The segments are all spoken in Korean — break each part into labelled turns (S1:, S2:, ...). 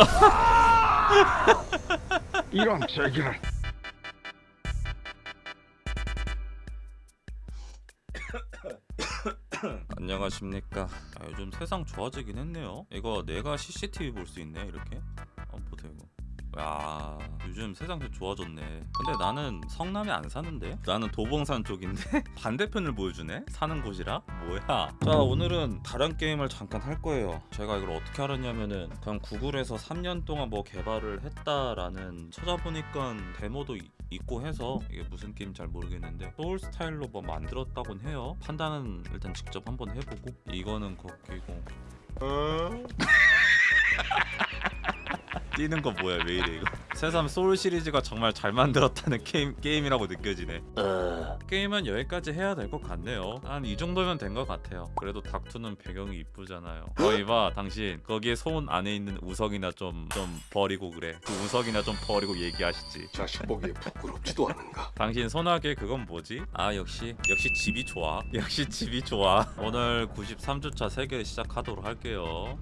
S1: 이런 제기를.
S2: 안녕하십니까. 아, 요즘 세상 좋아지긴 했네요. 이거 내가 CCTV 볼 수 있네 이렇게? 한번 보세요 이거 야 요즘 세상 좀 좋아졌네. 근데 나는 성남에 안 사는데? 나는 도봉산 쪽인데? 반대편을 보여주네? 사는 곳이라? 뭐야? 자 오늘은 다른 게임을 잠깐 할 거예요. 제가 이걸 어떻게 알았냐면은 그냥 구글에서 3년 동안 뭐 개발을 했다라는 찾아보니까 데모도 이- 있고 해서 이게 무슨 게임 잘 모르겠는데 소울 스타일로 뭐 만들었다곤 해요. 판단은 일단 직접 한번 해보고 이거는 거기고 뛰는 거 뭐야 왜 이래 이거? 새삼 소울 시리즈가 정말 잘 만들었다는 게임, 게임이라고 느껴지네. 게임은 여기까지 해야 될 것 같네요. 한 이 정도면 된 것 같아요. 그래도 닥투는 배경이 이쁘잖아요. 거기 봐 당신. 거기에 손 안에 있는 우석이나 좀 좀 버리고 그래. 그 우석이나 좀 버리고 얘기하시지.
S3: 자식 보기에 부끄럽지도 않은가?
S2: 당신 손아귀 그건 뭐지? 아 역시 역시 집이 좋아. 역시 집이 좋아. 오늘 93주차 세계 시작하도록 할게요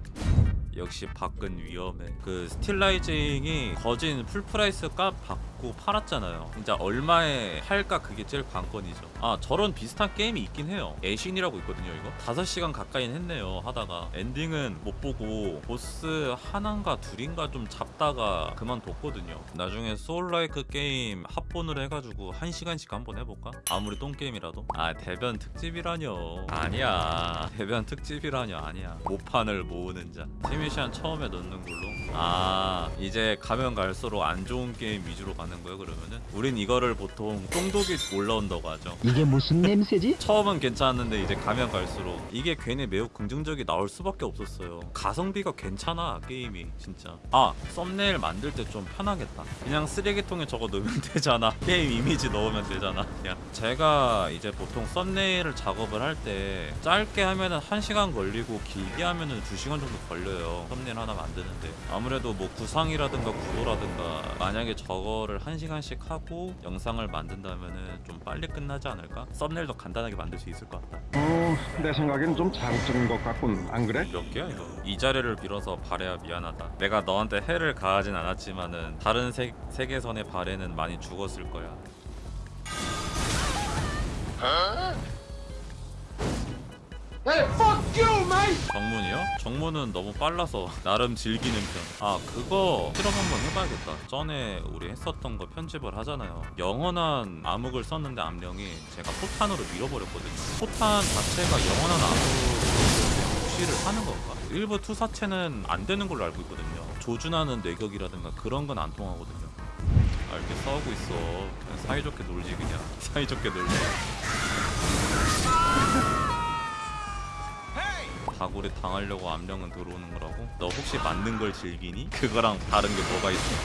S2: 역시 밖은 위험해. 그 Steelrising이 거진 full price 값 받고 팔았잖아요. 진짜 얼마에 팔까 그게 제일 관건이죠. 아 저런 비슷한 게임이 있긴 해요. Ashen이라고 있거든요 이거. 5시간 가까이는 했네요 하다가. 엔딩은 못 보고 보스 하나인가 둘인가 좀 잡다가 그만뒀거든요. 나중에 soullike 게임 합본을 해가지고 1시간씩 한번 해볼까? 아무리 똥게임이라도? 아 대변 특집이라뇨. 아니야. 대변 특집이라뇨. 아니야. 모판을 모으는 자. 세미시안 처음에 넣는 걸로. 아 이제 가면 갈수록 안 좋은 게임 위주로 가는 거예요 그러면은? 우린 이거를 보통 똥독이 올라온다고 하죠.
S4: 이게 무슨 냄새지?
S2: 처음은 괜찮았는데 이제 가면 갈수록 이게 괜히 매우 긍정적이 나올 수밖에 없었어요. 가성비가 괜찮아 게임이 진짜. 아 썸네일 만들 때 좀 편하겠다. 그냥 쓰레기통에 적어 놓으면 되잖아. 게임 이미지 넣으면 되잖아 그냥. 제가 이제 보통 썸네일을 작업을 할 때 짧게 하면은 1시간 걸리고 길게 하면은 2시간 정도 걸려요 썸네일 하나 만드는데. 아무래도 뭐 구상이라든가 구도라든가 만약에 저거를 1시간씩 하고 영상을 만든다면은 좀 빨리 끝나지 않을까? 썸네일도 간단하게 만들 수 있을 것 같다
S1: 어, 내 생각엔 좀 자극적인 것 같군 안 그래?
S2: 몇 개야 이거? 이 자리를 빌어서 바래야 미안하다 내가 너한테 해를 가하진 않았지만 은 다른 세, 세계선의 바래는 많이 죽었을 거야 정문이요? 정문은 너무 빨라서 나름 즐기는 편. 아 그거 실험 한번 해봐야겠다. 전에 우리 했었던 거 편집을 하잖아요. 영원한 암흑을 썼는데 암령이 제가 포탄으로 밀어버렸거든요. 포탄 자체가 영원한 암흑을 무시를 하는 건가? 일부 투사체는 안 되는 걸로 알고 있거든요. 조준하는 뇌격이라든가 그런 건 안 통하거든요. 아 이렇게 싸우고 있어. 그냥 사이좋게 놀지 그냥. 사이좋게 놀래. 다굴에 당하려고 암령은 들어오는 거라고? 너 혹시 맞는 걸 즐기니? 그거랑 다른 게 뭐가 있어?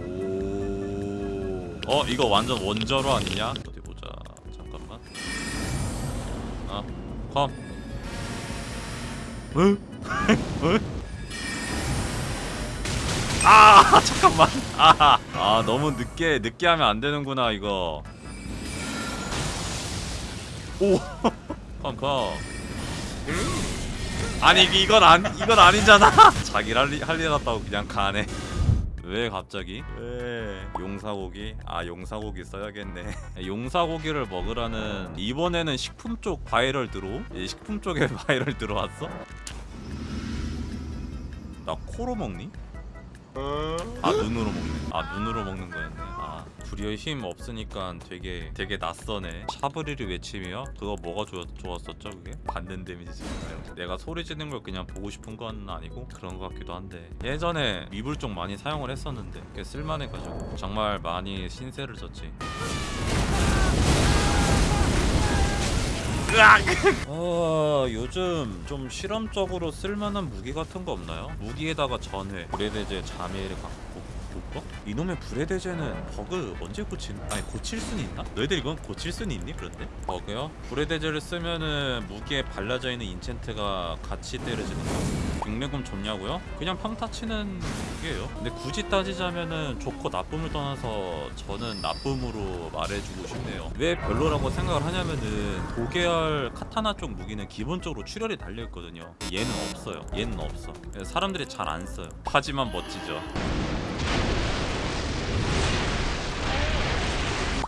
S2: 오. 어 이거 완전 원저로 아니냐? 어디 보자. 잠깐만. 아, 컴. 응? 응? 아 잠깐만. 아, 아 너무 늦게 늦게 하면 안 되는구나 이거. 오, 컴컴. 아니 이건 안 이건 아니잖아. 자기를 할일 할일 같다고 그냥 가네. 왜 갑자기? 왜 용사고기? 아 용사고기 써야겠네. 용사고기를 먹으라는 이번에는 식품 쪽 바이럴 들어? 이 식품 쪽에 바이럴 들어왔어? 나 코로 먹니? 아 눈으로 먹네. 아 눈으로 먹는 거였네. 아 불이의 힘 없으니까 되게 되게 낯서네. 샤브리를 외치며 그거 뭐가 좋, 좋았었죠 그게? 받는 데미지인가요? 내가 소리 지르는 걸 그냥 보고 싶은 건 아니고 그런 것 같기도 한데 예전에 미불 쪽 많이 사용을 했었는데 꽤 쓸만해가지고 정말 많이 신세를 졌지. 어, 요즘 좀 실험적으로 쓸만한 무기 같은 거 없나요? 무기에다가 전회, 고래대제, 자미를 갖고? 이놈의 불의 대제는 버그 언제 고친 아니 고칠 수는 있나? 너희들 이건 고칠 수는 있니 그런데? 버그요? 불의 대제를 쓰면은 무기에 발라져 있는 인챈트가 같이 때려지는 거 육내금 좋냐고요? 그냥 평타 치는 무기예요 근데 굳이 따지자면은 좋고 나쁨을 떠나서 저는 나쁨으로 말해주고 싶네요 왜 별로라고 생각을 하냐면은 도계열 카타나 쪽 무기는 기본적으로 출혈이 달려있거든요 얘는 없어요 얘는 없어 사람들이 잘 안 써요 하지만 멋지죠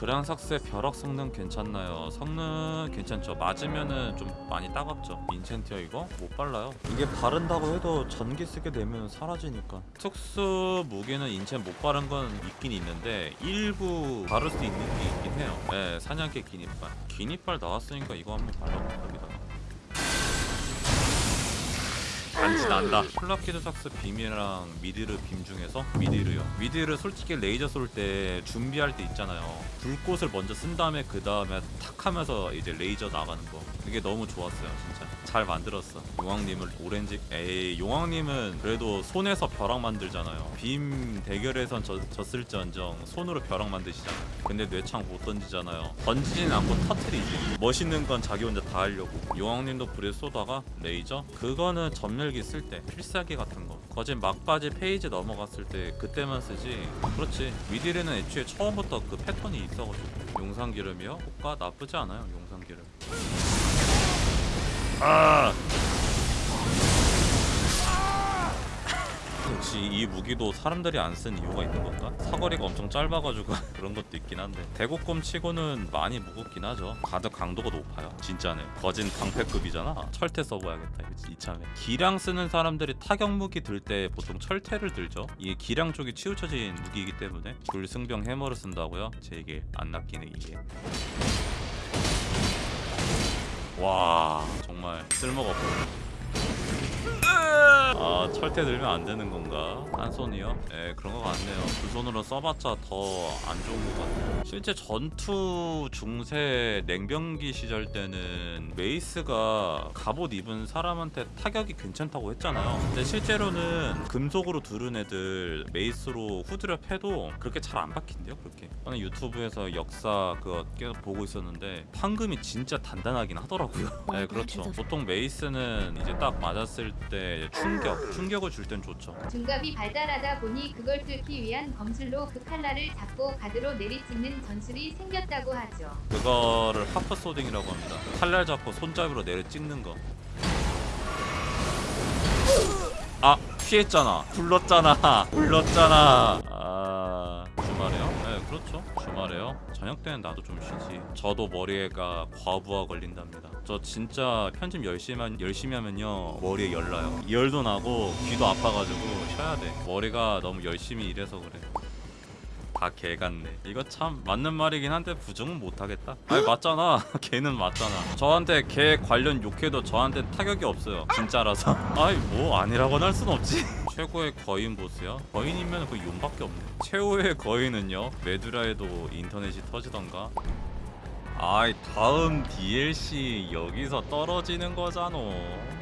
S2: 그랑삭스의 벼락 성능 괜찮나요? 성능 괜찮죠. 맞으면은 좀 많이 따갑죠. 인챈티어 이거 못 발라요. 이게 바른다고 해도 전기 쓰게 되면 사라지니까. 특수 무기는 인챈 못 바른 건 있긴 있는데 일부 바를 수 있는 게 있긴 해요. 네, 사냥개 기니빨. 기니빨 나왔으니까 이거 한번 발라봅니다. 간지난다. 플라키두삭스 빔이랑 미디르 빔 중에서 미디르요. 미디르 솔직히 레이저 쏠 때 준비할 때 있잖아요. 불꽃을 먼저 쓴 다음에 그 다음에 탁 하면서 이제 레이저 나가는 거. 그게 너무 좋았어요 진짜. 잘 만들었어. 용왕님을 오렌지? 에이 용왕님은 그래도 손에서 벼락 만들잖아요. 빔 대결에선 졌, 졌을지언정 손으로 벼락 만드시잖아요. 근데 뇌창 못 던지잖아요. 던지진 않고 터트리지. 멋있는 건 자기 혼자 다 하려고. 용왕님도 불에 쏘다가 레이저? 그거는 전멸 기 쓸 때 필살기 같은 거. 거진 막바지 phase 넘어갔을 때 그때만 쓰지. 그렇지. 미디르는 애초에 처음부터 그 패턴이 있어가지고. 용산 기름이요? 효과 나쁘지 않아요 용산 기름. 아 역시 이 무기도 사람들이 안 쓴 이유가 있는 건가? 사거리가 엄청 짧아가지고 그런 것도 있긴 한데. 대국검 치고는 많이 무겁긴 하죠. 가드 강도가 높아요. 진짜네. 거진 방패급이잖아. 철퇴 써봐야겠다. 이참에. 기량 쓰는 사람들이 타격 무기 들 때 보통 철퇴를 들죠. 이게 기량 쪽이 치우쳐진 무기이기 때문에 불승병 해머를 쓴다고요? 제 얘기 안 낚이네 이게. 와 정말 쓸모가 없어 아 철퇴 들면 안 되는 건가? 한 손이요? 예 그런 것 같네요. 두 손으로 써봤자 더 안 좋은 것 같아요. 실제 전투 중세 냉병기 시절 때는 mace가 갑옷 입은 사람한테 타격이 괜찮다고 했잖아요. 근데 실제로는 금속으로 두른 애들 mace로 후드려 패도 그렇게 잘 안 박힌대요 그렇게. 저는 유튜브에서 역사 그거 계속 보고 있었는데 판금이 진짜 단단하긴 하더라고요. 네 그렇죠. 보통 mace는 이제 딱 맞았을 때 충격 충격 을 줄 땐 좋죠
S4: 중갑이 발달하다 보니 그걸 뚫기 위한 검술로 그 칼날을 잡고 가드로 내리찍는 전술이 생겼다고 하죠.
S2: 그거를 하프 소딩이라고 합니다. 칼날 잡고 손잡이로 내려 찍는 거. 아 피했잖아. 불렀잖아. 불렀잖아. 그렇죠. 주말에요. 저녁 때는 나도 좀 쉬지. 저도 머리에가 과부하 걸린답니다. 저 진짜 편집 열심히 하- 열심히 하면요 머리에 열 나요. 열도 나고 귀도 아파가지고 쉬어야 돼. 머리가 너무 열심히 일해서 그래. 다 개 같네. 이거 참 맞는 말이긴 한데 부정은 못하겠다. 아니 맞잖아. 개는 맞잖아. 저한테 개 관련 욕해도 저한테 타격이 없어요. 진짜라서. 아이 뭐 아니라고는 할 순 없지. 최고의 거인 보스요? 거인이면 그 용밖에 없네. 최후의 거인은요? 메두라에도 인터넷이 터지던가. 아이 다음 DLC 여기서 떨어지는 거잖아.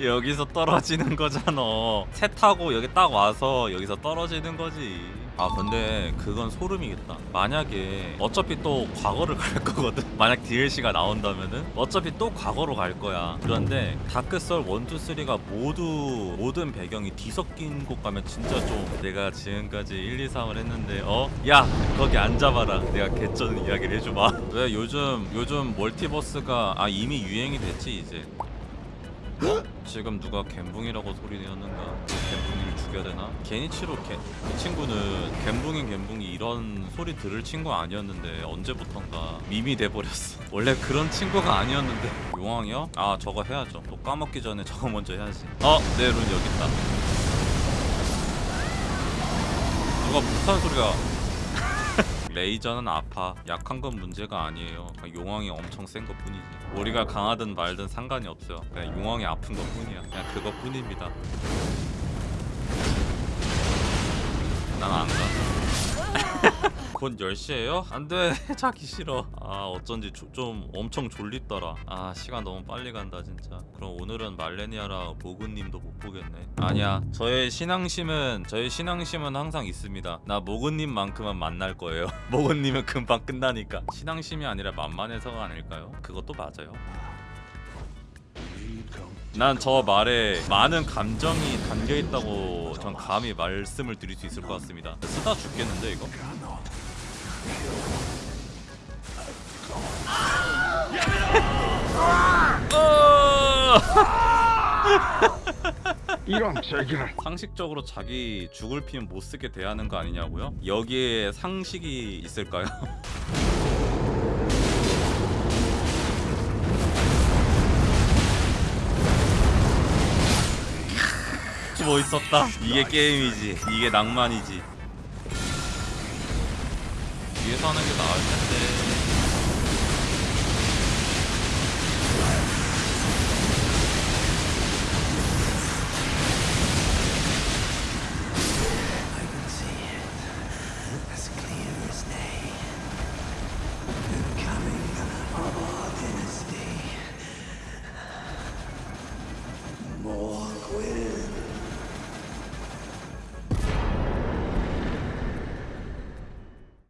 S2: 여기서 떨어지는 거잖아. 새 타고 여기 딱 와서 여기서 떨어지는 거지. 아 근데 그건 소름이겠다. 만약에 어차피 또 과거를 갈 거거든. 만약 DLC가 나온다면은 어차피 또 과거로 갈 거야. 그런데 다크썰 1, 2, 3가 모두 모든 배경이 뒤섞인 곳 가면 진짜 좀 내가 지금까지 1, 2, 3을 했는데 어? 야 거기 앉아봐라. 내가 개쩌는 이야기를 해줘봐. 왜 요즘 요즘 멀티버스가 아 이미 유행이 됐지 이제. 어? 지금 누가 갬붕이라고 소리 내었는가? 갬붕이를 죽여야 되나? 게니치로 개, 이 친구는 갬붕이 갬붕이 이런 소리 들을 친구 아니었는데 언제부턴가 밈이 돼버렸어 원래 그런 친구가 아니었는데 용왕이요? 아 저거 해야죠 또 까먹기 전에 저거 먼저 해야지 어! 내룬 여기 있다 누가 불타는 소리가 레이저는 아파 약한 건 문제가 아니에요. 그냥 용왕이 엄청 센 것 뿐이지. 우리가 강하든 말든 상관이 없어요. 그냥 용왕이 아픈 것 뿐이야. 그냥 그것 뿐입니다. 난 안가 곧 10시에요? 안돼. 자기 싫어. 아 어쩐지 조- 좀 엄청 졸립더라. 아 시간 너무 빨리 간다 진짜. 그럼 오늘은 말레니아랑 모근님도 못 보겠네. 아니야. 저의 신앙심은 저의 신앙심은 항상 있습니다. 나 모근님만큼은 만날 거예요. 모근님은 금방 끝나니까. 신앙심이 아니라 만만해서가 아닐까요? 그것도 맞아요. 난저 말에 많은 감정이 담겨 있다고 전 감히 말씀을 드릴 수 있을 것 같습니다. 쓰다 죽겠는데 이거? 어!
S1: 이런 제기를
S2: 상식적으로 자기 죽을 피면 못 쓰게 대하는 거 아니냐고요? 여기에 상식이 있을까요? 멋있었다. 이게 게임이지. 이게 낭만이지. 뒤에서 하는 게 나을 텐데.